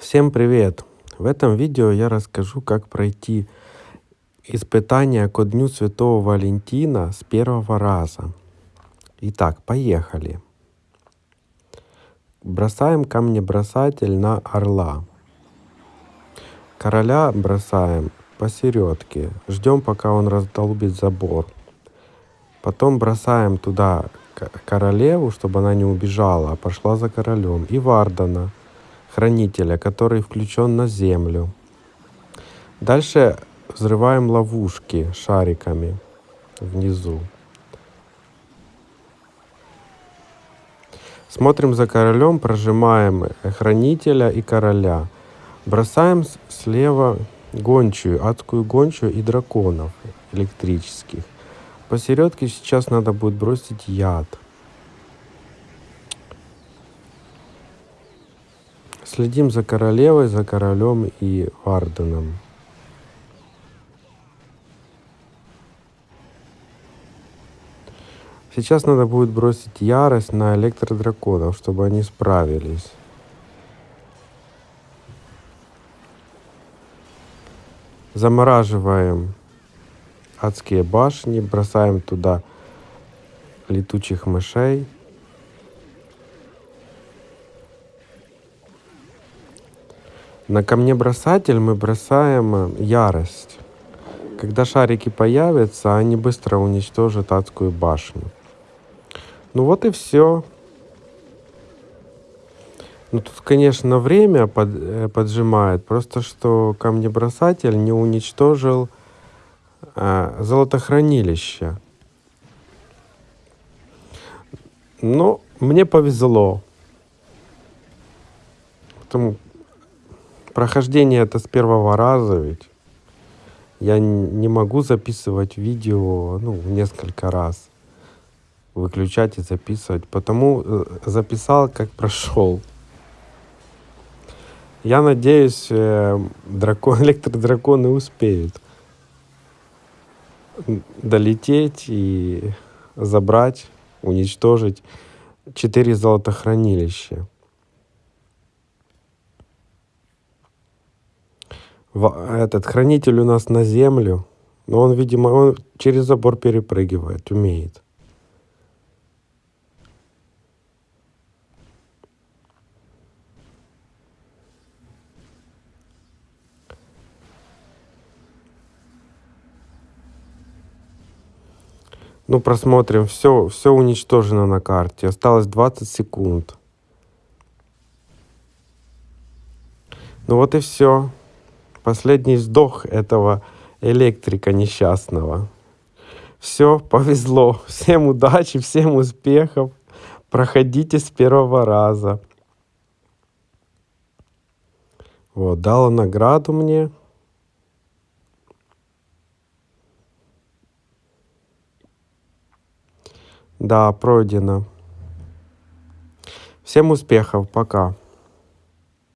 Всем привет! В этом видео я расскажу, как пройти испытание ко Дню Святого Валентина с первого раза. Итак, поехали. Бросаем камнебросатель на орла. Короля бросаем посередке. Ждем, пока он раздолбит забор. Потом бросаем туда королеву, чтобы она не убежала, а пошла за королем. И Вардана хранителя, который включен на землю. Дальше взрываем ловушки шариками внизу. Смотрим за королем, прожимаем хранителя и короля. Бросаем слева гончую, адскую гончую и драконов электрических. Посередке сейчас надо будет бросить яд. Следим за королевой, за королем и Варденом. Сейчас надо будет бросить ярость на электродраконов, чтобы они справились. Замораживаем адские башни, бросаем туда летучих мышей. На камнебросатель мы бросаем э, ярость. Когда шарики появятся, они быстро уничтожат адскую башню. Ну вот и все. Ну тут, конечно, время под, э, поджимает. Просто что камнебросатель не уничтожил э, золотохранилище. Ну, мне повезло. Потому Прохождение это с первого раза ведь. Я не могу записывать видео ну, несколько раз. Выключать и записывать. Потому э, записал, как прошел. Я надеюсь, э, дракон, электродраконы успеют долететь и забрать, уничтожить четыре золотохранилища. Этот хранитель у нас на землю, но он, видимо, он через забор перепрыгивает, умеет. Ну, просмотрим. Все, все уничтожено на карте. Осталось 20 секунд. Ну вот и все последний вздох этого электрика несчастного. Все, повезло. Всем удачи, всем успехов. Проходите с первого раза. Вот, дала награду мне. Да, пройдено. Всем успехов, пока.